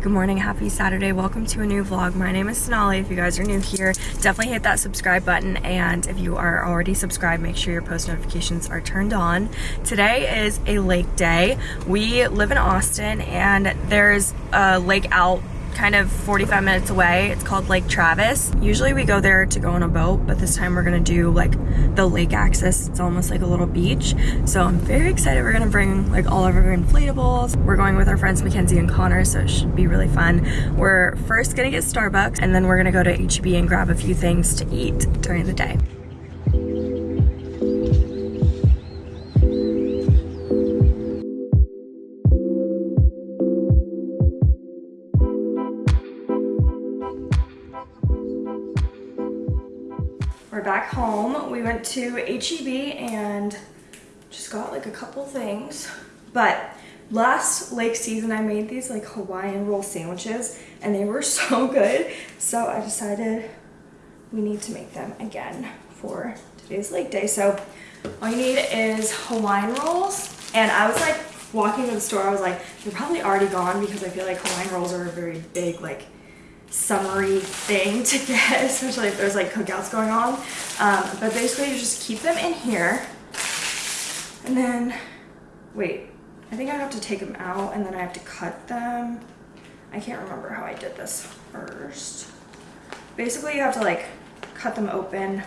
Good morning, happy Saturday. Welcome to a new vlog. My name is Sonali. If you guys are new here, definitely hit that subscribe button. And if you are already subscribed, make sure your post notifications are turned on. Today is a lake day. We live in Austin and there's a lake out kind of 45 minutes away. It's called Lake Travis. Usually we go there to go on a boat, but this time we're gonna do like the lake access. It's almost like a little beach. So I'm very excited. We're gonna bring like all of our inflatables. We're going with our friends Mackenzie and Connor, so it should be really fun. We're first gonna get Starbucks and then we're gonna go to HEB and grab a few things to eat during the day. We're back home. We went to HEB and just got like a couple things. But last lake season I made these like Hawaiian roll sandwiches and they were so good. So I decided we need to make them again for today's lake day. So all you need is Hawaiian rolls. And I was like walking to the store, I was like, they're probably already gone because I feel like Hawaiian rolls are a very big like summery thing to get, especially if there's like cookouts going on. Um, but basically you just keep them in here and then, wait, I think I have to take them out and then I have to cut them. I can't remember how I did this first. Basically you have to like cut them open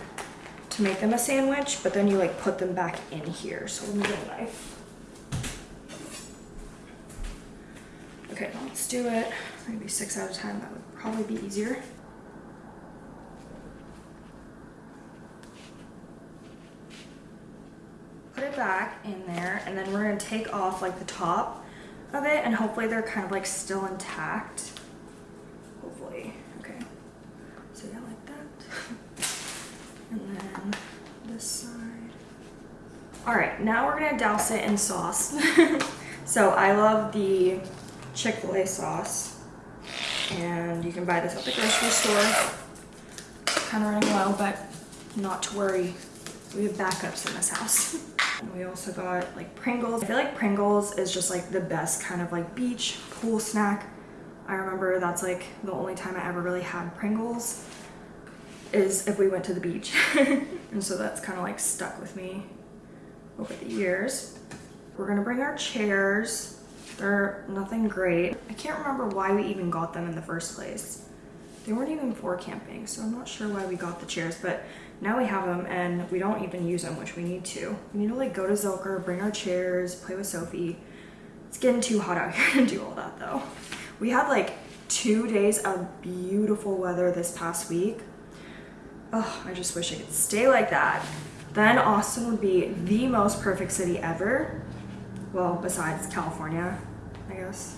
to make them a sandwich, but then you like put them back in here. So let me get a knife. Okay, let's do it. Maybe six at a time, that would probably be easier. Put it back in there, and then we're gonna take off like the top of it, and hopefully they're kind of like still intact. Hopefully, okay. So yeah, like that. and then this side. All right, now we're gonna douse it in sauce. so I love the Chick-fil-A sauce. And you can buy this at the grocery store. Kind of running low, but not to worry. We have backups in this house. And we also got like Pringles. I feel like Pringles is just like the best kind of like beach pool snack. I remember that's like the only time I ever really had Pringles is if we went to the beach. and so that's kind of like stuck with me over the years. We're gonna bring our chairs they're nothing great. I can't remember why we even got them in the first place. They weren't even for camping, so I'm not sure why we got the chairs, but now we have them and we don't even use them, which we need to. We need to like go to Zilker, bring our chairs, play with Sophie. It's getting too hot out here to do all that though. We had like two days of beautiful weather this past week. Oh, I just wish I could stay like that. Then Austin would be the most perfect city ever. Well, besides California, I guess,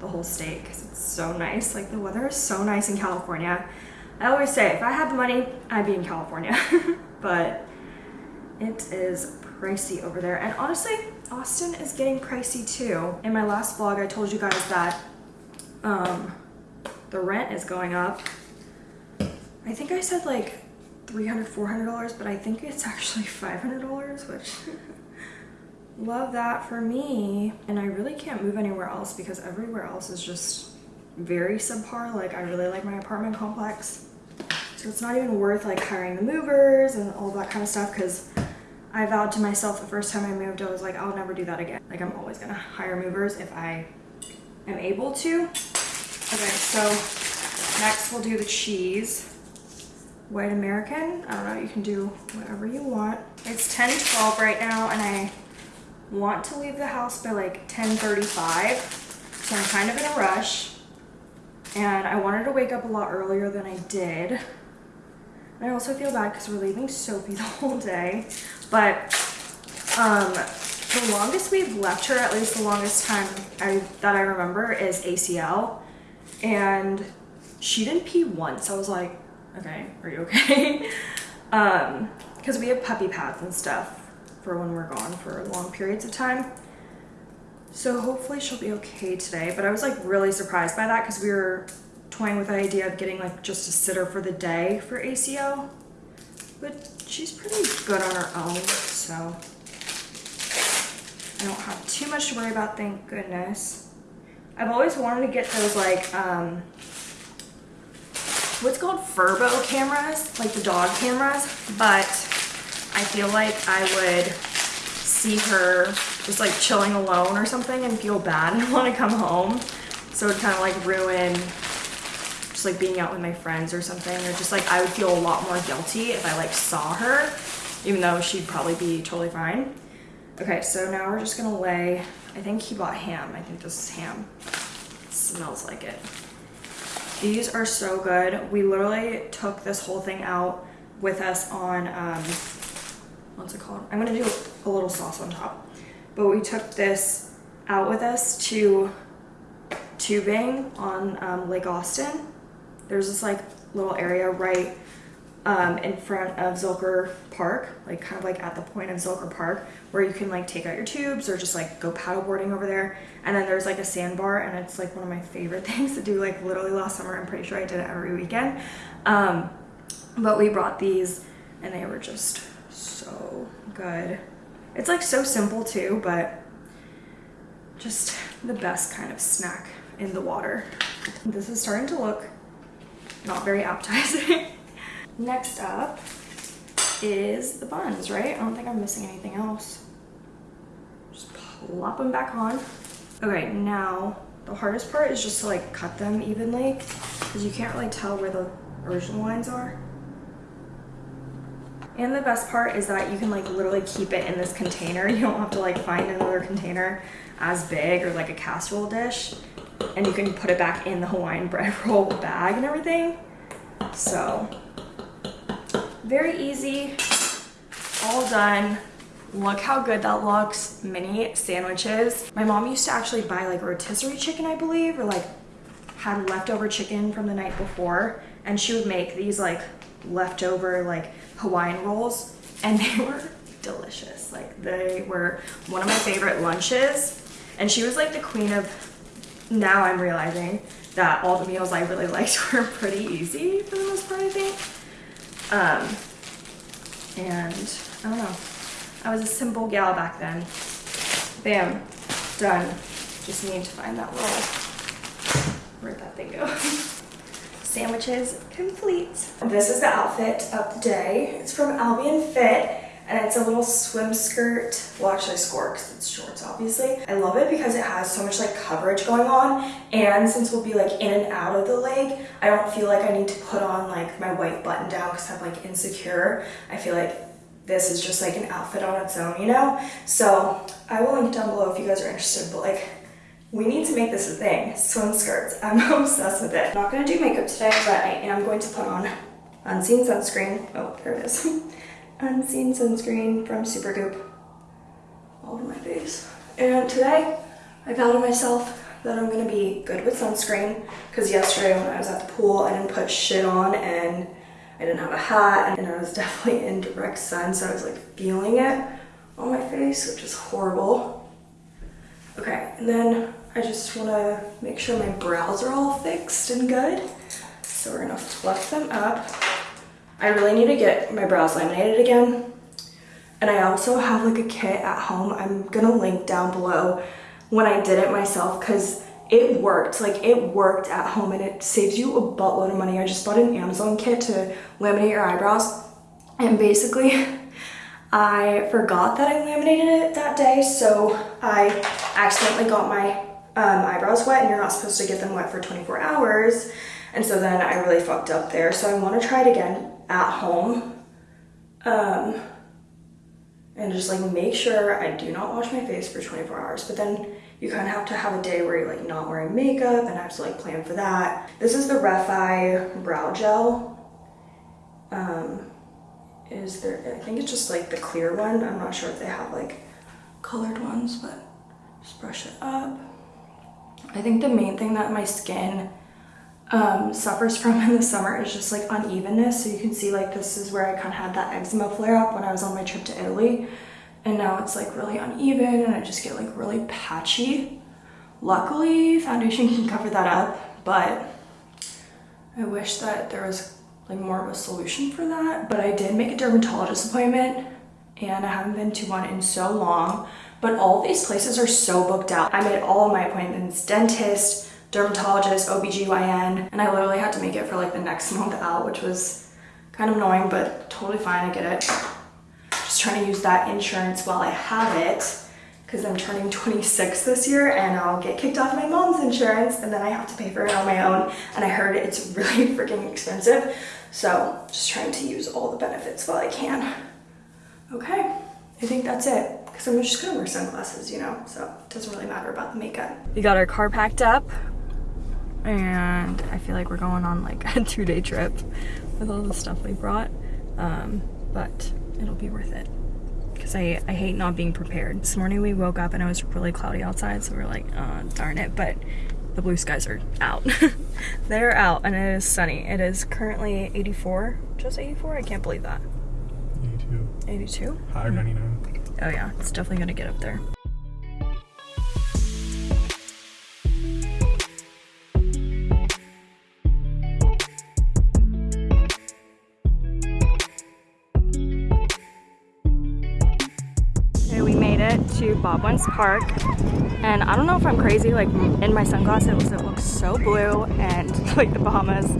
the whole state because it's so nice. Like the weather is so nice in California. I always say if I had the money, I'd be in California, but it is pricey over there. And honestly, Austin is getting pricey too. In my last vlog, I told you guys that um, the rent is going up. I think I said like $300, $400, but I think it's actually $500, which love that for me. And I really can't move anywhere else because everywhere else is just very subpar. Like I really like my apartment complex. So it's not even worth like hiring the movers and all that kind of stuff because I vowed to myself the first time I moved, I was like, I'll never do that again. Like I'm always gonna hire movers if I am able to. Okay, so next we'll do the cheese. White American, I don't know, you can do whatever you want. It's 10, 12 right now and I want to leave the house by like 10.35, so I'm kind of in a rush. And I wanted to wake up a lot earlier than I did. And I also feel bad because we're leaving Sophie the whole day. But um, the longest we've left her, at least the longest time I, that I remember, is ACL. And she didn't pee once. I was like, okay, are you okay? um, because we have puppy pads and stuff for when we're gone for long periods of time. So hopefully she'll be okay today. But I was like really surprised by that because we were toying with the idea of getting like just a sitter for the day for ACL. But she's pretty good on her own, so I don't have too much to worry about, thank goodness. I've always wanted to get those like, um, what's called Furbo cameras, like the dog cameras, but I feel like I would see her just like chilling alone or something and feel bad and want to come home. So it kind of like ruin just like being out with my friends or something or just like I would feel a lot more guilty if I like saw her even though she'd probably be totally fine. Okay, so now we're just gonna lay, I think he bought ham. I think this is ham. It smells like it. These are so good. We literally took this whole thing out with us on, um, what's it called? I'm gonna do a little sauce on top. But we took this out with us to tubing on um, Lake Austin. There's this like little area right um, in front of Zilker Park, like kind of like at the point of Zilker Park, where you can like take out your tubes or just like go paddleboarding over there. And then there's like a sandbar, and it's like one of my favorite things to do. Like literally last summer, I'm pretty sure I did it every weekend. Um, but we brought these, and they were just so good. It's like so simple too, but just the best kind of snack in the water. This is starting to look not very appetizing. Next up is the buns, right? I don't think I'm missing anything else. Just plop them back on. Okay, now the hardest part is just to like cut them evenly because you can't really tell where the original lines are. And the best part is that you can like literally keep it in this container. You don't have to like find another container as big or like a casserole dish. And you can put it back in the Hawaiian bread roll bag and everything. So very easy, all done. Look how good that looks, mini sandwiches. My mom used to actually buy like rotisserie chicken, I believe, or like had leftover chicken from the night before. And she would make these like leftover like Hawaiian rolls and they were delicious. Like they were one of my favorite lunches. And she was like the queen of, now I'm realizing that all the meals I really liked were pretty easy for the most part, I think. Um, and I don't know. I was a simple gal back then. Bam, done. Just need to find that little, where'd that thing go? Sandwiches complete. This is the outfit of the day. It's from Albion Fit and it's a little swim skirt. Well, actually skirt because it's shorts, obviously. I love it because it has so much like coverage going on. And since we'll be like in and out of the lake, I don't feel like I need to put on like my white button down because I'm like insecure. I feel like this is just like an outfit on its own, you know? So I will link it down below if you guys are interested, but like we need to make this a thing. Swim skirts. I'm obsessed with it. I'm not gonna do makeup today, but I am going to put on unseen sunscreen. Oh, there it is. unseen sunscreen from Supergoop all over my face. And today, I vowed to myself that I'm gonna be good with sunscreen because yesterday when I was at the pool, I didn't put shit on and I didn't have a hat and I was definitely in direct sun, so I was like feeling it on my face, which is horrible. Okay, and then I just wanna make sure my brows are all fixed and good. So we're gonna fluff them up. I really need to get my brows laminated again. And I also have like a kit at home. I'm gonna link down below when I did it myself because it worked. Like it worked at home and it saves you a buttload of money. I just bought an Amazon kit to laminate your eyebrows. And basically I forgot that I laminated it that day. So I accidentally got my um, eyebrows wet and you're not supposed to get them wet for 24 hours. And so then I really fucked up there. So I want to try it again at home. Um, and just like make sure I do not wash my face for 24 hours. But then you kind of have to have a day where you're like not wearing makeup and I have to like plan for that. This is the Refy Brow Gel. Um, is there, I think it's just like the clear one. I'm not sure if they have like colored ones, but just brush it up. I think the main thing that my skin um, suffers from in the summer is just like unevenness. So you can see like this is where I kind of had that eczema flare up when I was on my trip to Italy. And now it's like really uneven and I just get like really patchy. Luckily, foundation can cover that up, but I wish that there was like more of a solution for that. But I did make a dermatologist appointment and I haven't been to one in so long. But all these places are so booked out. I made all of my appointments, dentist, dermatologist, OBGYN, and I literally had to make it for like the next month out, which was kind of annoying, but totally fine, I get it. Just trying to use that insurance while I have it because I'm turning 26 this year and I'll get kicked off my mom's insurance and then I have to pay for it on my own. And I heard it's really freaking expensive. So just trying to use all the benefits while I can. Okay, I think that's it because I'm just gonna wear sunglasses, you know, so it doesn't really matter about the makeup. We got our car packed up and I feel like we're going on like a two day trip with all the stuff we brought, um, but it'll be worth it because I, I hate not being prepared. This morning we woke up and it was really cloudy outside, so we are like, oh, darn it, but the blue skies are out. They're out and it is sunny. It is currently 84, just 84? I can't believe that. 82. 82? High 99. Oh yeah, it's definitely gonna get up there. Okay, we made it to Bob Wentz Park and I don't know if I'm crazy like in my sunglasses it looks so blue and like the Bahamas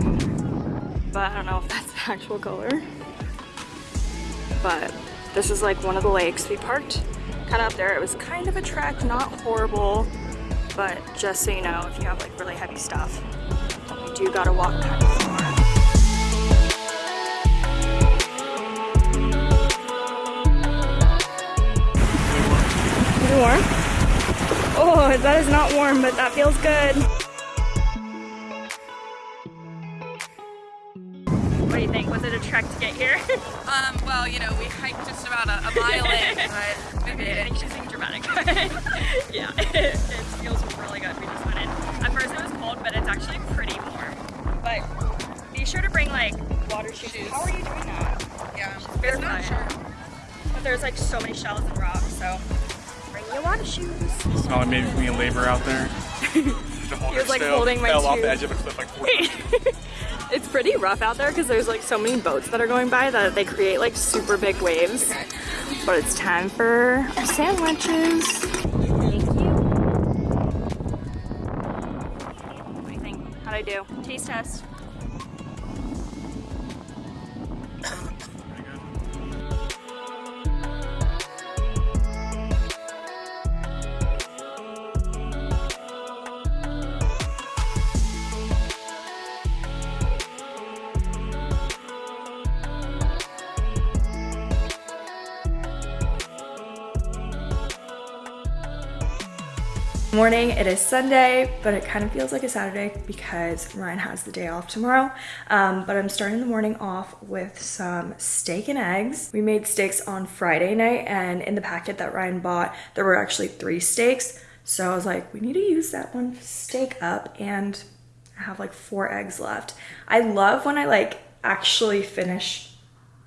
but I don't know if that's the actual color but this is like one of the lakes we parked kind of up there it was kind of a trek not horrible but just so you know if you have like really heavy stuff you do gotta walk kind of far warm? Oh, that is not warm, but that feels good. Trek to get here? um, well, you know, we hiked just about a, a mile in, but maybe it. She's being dramatic. yeah, it, it, feels really good. We just went in. At first it was cold, but it's actually pretty warm. But be sure to bring like water shoes. shoes. How are you doing that? Yeah, it's not sure. But there's like so many shells and rocks, so bring your water shoes. Smell like maybe me labor out there. he was like holding my fell tube. off the edge of a cliff like It's pretty rough out there because there's like so many boats that are going by that they create like super big waves. But it's time for our sandwiches. Thank you. What do you think? How'd I do? Taste test. Morning. It is sunday but it kind of feels like a saturday because ryan has the day off tomorrow. Um, but i'm starting the morning off with some steak and eggs. We made steaks on friday night and in the packet that ryan bought there were actually three steaks. So i was like we need to use that one steak up and I have like four eggs left. I love when i like actually finish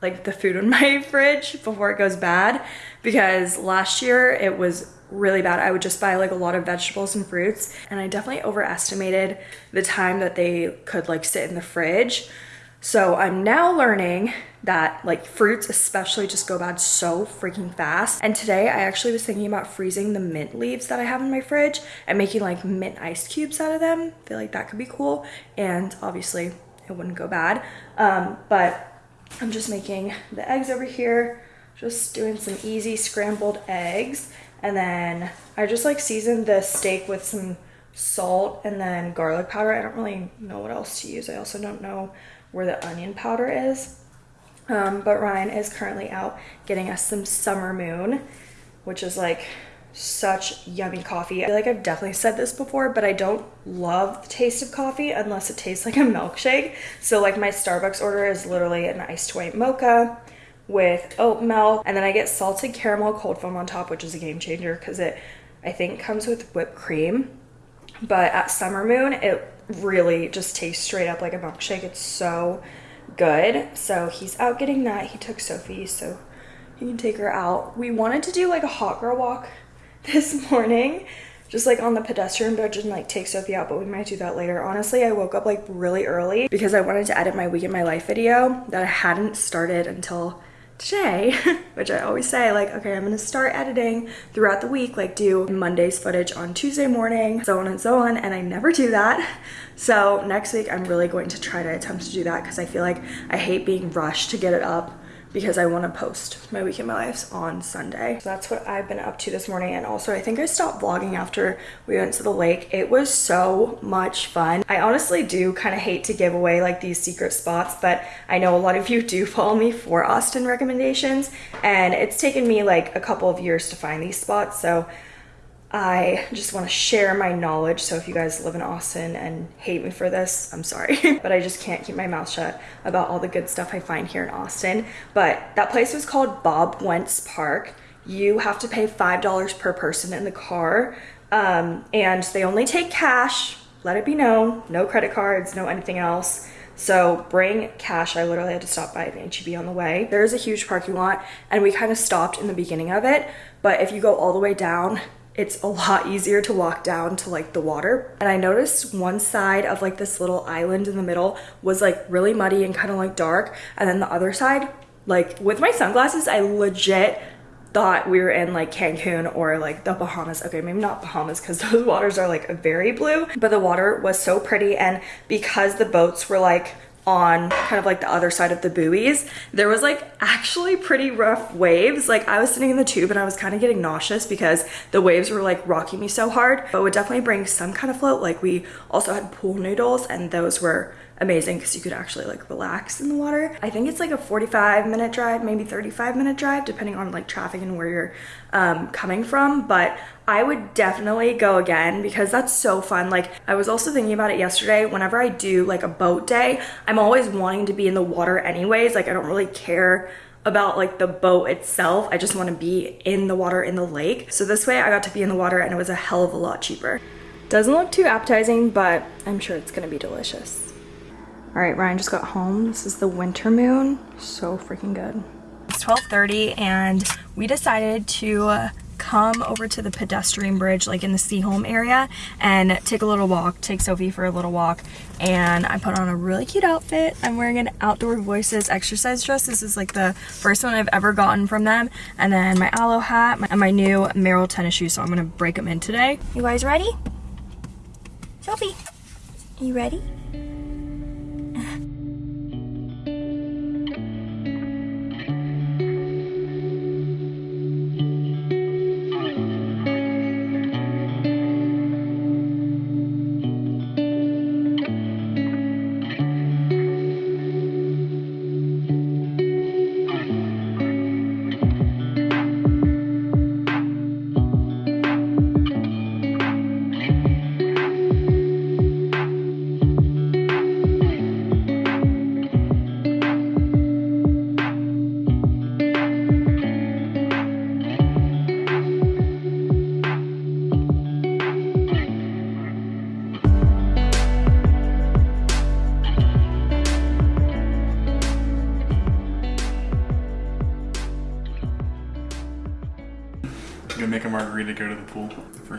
like the food in my fridge before it goes bad because last year it was really bad. I would just buy like a lot of vegetables and fruits and I definitely overestimated the time that they could like sit in the fridge. So I'm now learning that like fruits especially just go bad so freaking fast. And today I actually was thinking about freezing the mint leaves that I have in my fridge and making like mint ice cubes out of them. I feel like that could be cool. And obviously it wouldn't go bad. Um, but I'm just making the eggs over here, just doing some easy scrambled eggs. And then I just like seasoned the steak with some salt and then garlic powder. I don't really know what else to use. I also don't know where the onion powder is. Um, but Ryan is currently out getting us some Summer Moon, which is like such yummy coffee. I feel like I've definitely said this before, but I don't love the taste of coffee unless it tastes like a milkshake. So like my Starbucks order is literally an iced white mocha with oat milk and then I get salted caramel cold foam on top which is a game changer because it I think comes with whipped cream. But at Summer Moon it really just tastes straight up like a milkshake. It's so good. So he's out getting that. He took Sophie so he can take her out. We wanted to do like a hot girl walk this morning just like on the pedestrian bridge and like take Sophie out, but we might do that later. Honestly, I woke up like really early because I wanted to edit my week in my life video that I hadn't started until today, which I always say, like, okay, I'm gonna start editing throughout the week, like do Monday's footage on Tuesday morning, so on and so on, and I never do that. So next week, I'm really going to try to attempt to do that because I feel like I hate being rushed to get it up because I want to post my week in my lives on Sunday. So that's what I've been up to this morning. And also I think I stopped vlogging after we went to the lake. It was so much fun. I honestly do kind of hate to give away like these secret spots, but I know a lot of you do follow me for Austin recommendations and it's taken me like a couple of years to find these spots. So I just want to share my knowledge. So if you guys live in Austin and hate me for this, I'm sorry. but I just can't keep my mouth shut about all the good stuff I find here in Austin. But that place was called Bob Wentz Park. You have to pay $5 per person in the car. Um, and they only take cash. Let it be known. No credit cards, no anything else. So bring cash. I literally had to stop by an HEB on the way. There is a huge parking lot and we kind of stopped in the beginning of it. But if you go all the way down, it's a lot easier to walk down to like the water. And I noticed one side of like this little island in the middle was like really muddy and kind of like dark. And then the other side, like with my sunglasses, I legit thought we were in like Cancun or like the Bahamas. Okay, maybe not Bahamas because those waters are like very blue, but the water was so pretty. And because the boats were like on kind of like the other side of the buoys, there was like actually pretty rough waves. Like I was sitting in the tube and I was kind of getting nauseous because the waves were like rocking me so hard, but would definitely bring some kind of float. Like we also had pool noodles and those were amazing because you could actually like relax in the water. I think it's like a 45 minute drive, maybe 35 minute drive, depending on like traffic and where you're um, coming from. But I would definitely go again because that's so fun. Like I was also thinking about it yesterday. Whenever I do like a boat day, I'm always wanting to be in the water anyways. Like I don't really care about like the boat itself. I just want to be in the water in the lake. So this way I got to be in the water and it was a hell of a lot cheaper. Doesn't look too appetizing, but I'm sure it's gonna be delicious. All right, Ryan just got home. This is the winter moon. So freaking good. It's 12.30 and we decided to uh, come over to the pedestrian bridge like in the Seaholm area and take a little walk, take Sophie for a little walk. And I put on a really cute outfit. I'm wearing an Outdoor Voices exercise dress. This is like the first one I've ever gotten from them. And then my aloe hat and my new Merrell tennis shoes. So I'm gonna break them in today. You guys ready? Sophie, you ready?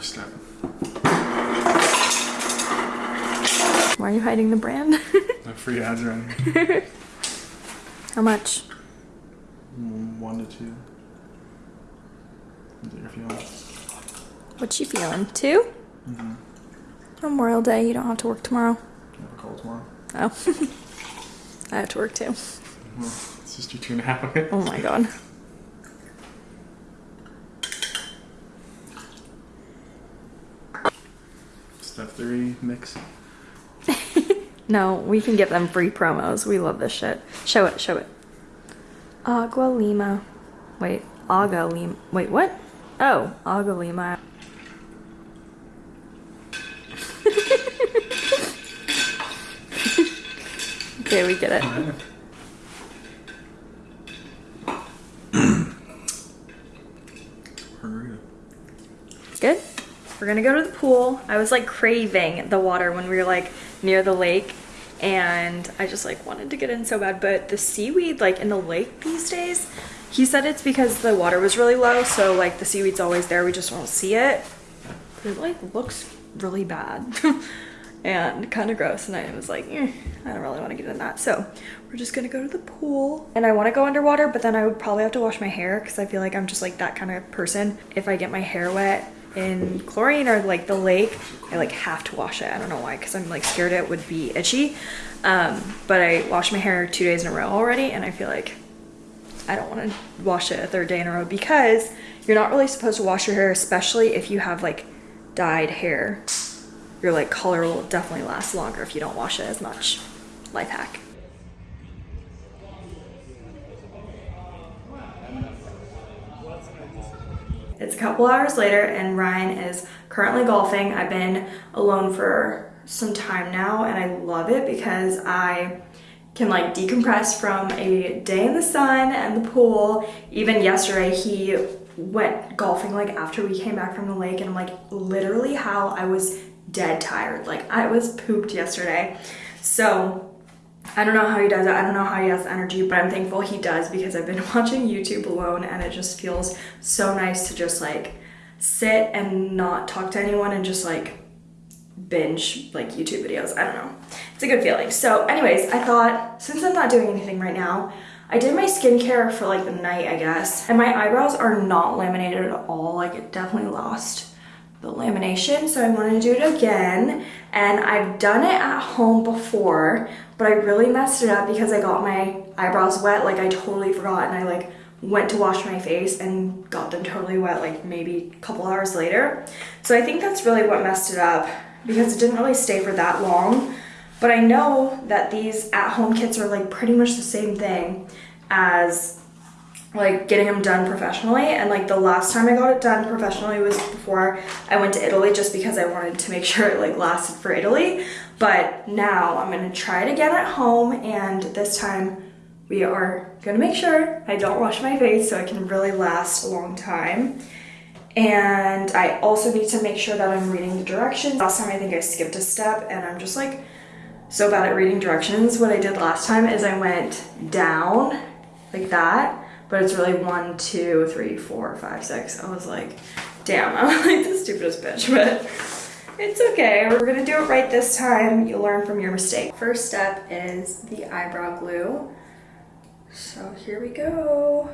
Step. Why are you hiding the brand? No free ads or anything. How much? Mm, One to two. Is that your feeling? What you feeling? 2 Memorial Day, you don't have to work tomorrow. I have a call tomorrow? Oh. I have to work too. Well, it's just your two and a half of it. Oh my god. Three, mix. No, we can give them free promos. We love this shit. Show it, show it. Agua Lima. Wait, Aga Lima. Wait, what? Oh, Agua Lima. okay, we get it. Good. We're gonna go to the pool. I was like craving the water when we were like near the lake and I just like wanted to get in so bad. But the seaweed like in the lake these days, he said it's because the water was really low. So like the seaweed's always there. We just won't see it. But it like looks really bad. and kind of gross. And I was like, eh, I don't really want to get in that. So we're just gonna go to the pool. And I want to go underwater, but then I would probably have to wash my hair because I feel like I'm just like that kind of person. If I get my hair wet in chlorine or like the lake, I like have to wash it. I don't know why, because I'm like scared it would be itchy. Um, but I washed my hair two days in a row already, and I feel like I don't want to wash it a third day in a row because you're not really supposed to wash your hair, especially if you have like dyed hair. Your like color will definitely last longer if you don't wash it as much. Life hack. It's a couple hours later and Ryan is currently golfing. I've been alone for some time now and I love it because I can like decompress from a day in the sun and the pool. Even yesterday he went golfing like after we came back from the lake and I'm like literally how I was dead tired. Like I was pooped yesterday. So I don't know how he does it. I don't know how he has the energy, but I'm thankful he does because I've been watching YouTube alone and it just feels so nice to just like sit and not talk to anyone and just like binge like YouTube videos. I don't know. It's a good feeling. So anyways, I thought since I'm not doing anything right now, I did my skincare for like the night, I guess. And my eyebrows are not laminated at all. Like it definitely lost the lamination. So I wanted to do it again. And I've done it at home before, but I really messed it up because I got my eyebrows wet. Like I totally forgot and I like went to wash my face and got them totally wet like maybe a couple hours later. So I think that's really what messed it up because it didn't really stay for that long. But I know that these at-home kits are like pretty much the same thing as like getting them done professionally. And like the last time I got it done professionally was before I went to Italy just because I wanted to make sure it like lasted for Italy. But now I'm gonna try it again at home and this time we are gonna make sure I don't wash my face so it can really last a long time. And I also need to make sure that I'm reading the directions. Last time I think I skipped a step and I'm just like so bad at reading directions. What I did last time is I went down like that but it's really one, two, three, four, five, six. I was like, damn, I'm like the stupidest bitch, but it's okay. We're gonna do it right this time. You learn from your mistake. First step is the eyebrow glue. So here we go.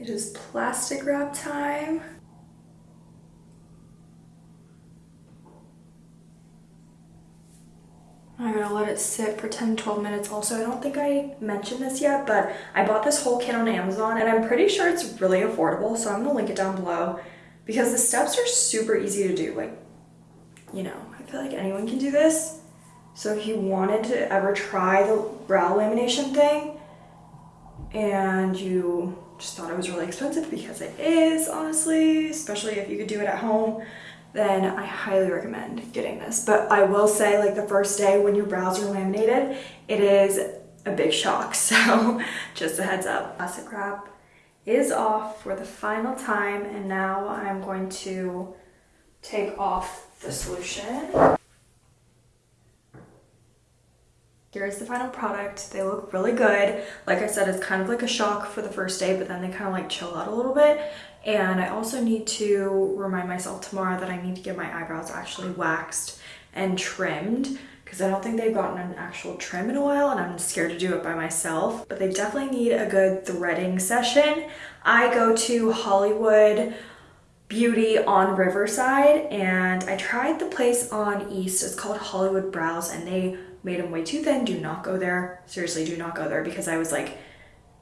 It is plastic wrap time. I'm gonna let it sit for 10 12 minutes also. I don't think I mentioned this yet, but I bought this whole kit on Amazon and I'm pretty sure it's really affordable, so I'm gonna link it down below because the steps are super easy to do. Like, you know, I feel like anyone can do this. So if you wanted to ever try the brow lamination thing and you just thought it was really expensive because it is, honestly, especially if you could do it at home, then I highly recommend getting this. But I will say, like the first day when your brows are laminated, it is a big shock. So just a heads up. Plastic wrap is off for the final time, and now I'm going to take off the solution. Here's the final product. They look really good. Like I said, it's kind of like a shock for the first day, but then they kind of like chill out a little bit. And I also need to remind myself tomorrow that I need to get my eyebrows actually waxed and trimmed because I don't think they've gotten an actual trim in a while and I'm scared to do it by myself. But they definitely need a good threading session. I go to Hollywood Beauty on Riverside and I tried the place on East. It's called Hollywood Brows and they made them way too thin. Do not go there. Seriously, do not go there because I was like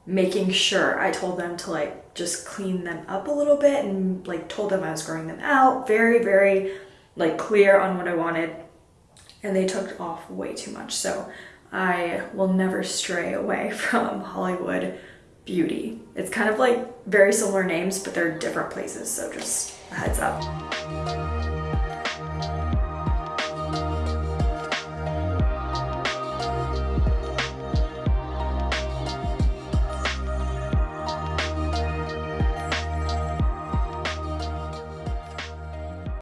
making sure I told them to like just clean them up a little bit and like told them I was growing them out. Very, very like clear on what I wanted. And they took off way too much. So I will never stray away from Hollywood Beauty. It's kind of like very similar names, but they're different places. So just a heads up.